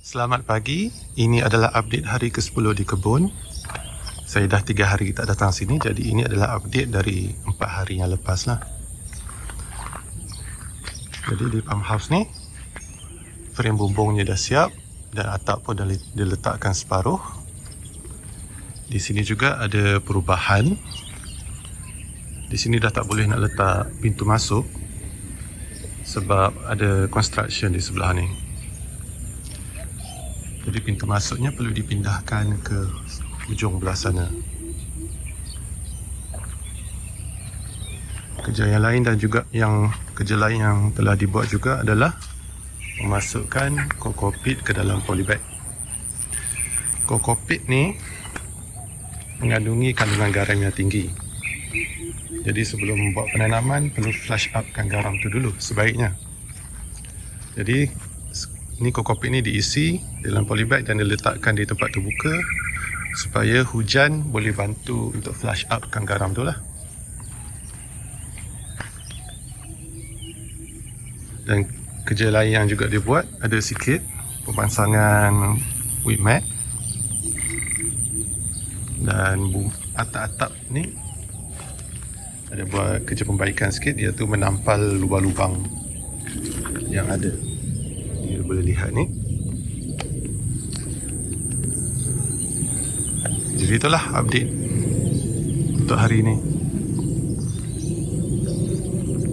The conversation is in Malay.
Selamat pagi. Ini adalah update hari ke-10 di kebun. Saya dah 3 hari tak datang sini jadi ini adalah update dari 4 hari yang lepas lah. Jadi di farmhouse ni frame bumbungnya dah siap dan atap pun dah diletakkan separuh. Di sini juga ada perubahan. Di sini dah tak boleh nak letak pintu masuk sebab ada construction di sebelah ni. Jadi pintu masuknya perlu dipindahkan ke ujung belah sana. Kerja yang lain dan juga yang kerja lain yang telah dibuat juga adalah memasukkan kokopit ke dalam polybag. Kokopit ni mengandungi kandungan garam yang tinggi. Jadi sebelum membuat penanaman perlu flush upkan garam tu dulu sebaiknya. Jadi ni kokopit ni diisi dalam polybag dan diletakkan di tempat terbuka supaya hujan boleh bantu untuk flush upkan garam tu lah. Dan kerja lain yang juga dia buat ada sikit pemasangan whip mat dan atap-atap ni ada buat kerja pembaikan sikit iaitu menampal lubang-lubang yang ada boleh lihat ni. Jadi itulah update untuk hari ini